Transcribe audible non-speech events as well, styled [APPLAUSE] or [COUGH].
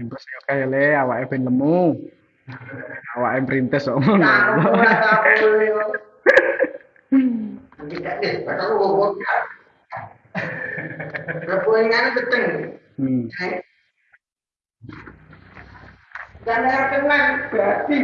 Bungkus yo ya, kae le awake ben lemu. [LAUGHS] Awake perintis kok ngono. [LAUGHS] Tahu lah tahu yo. Tidak. Eh, Kepuingan beteng. Hmm. Dan air berarti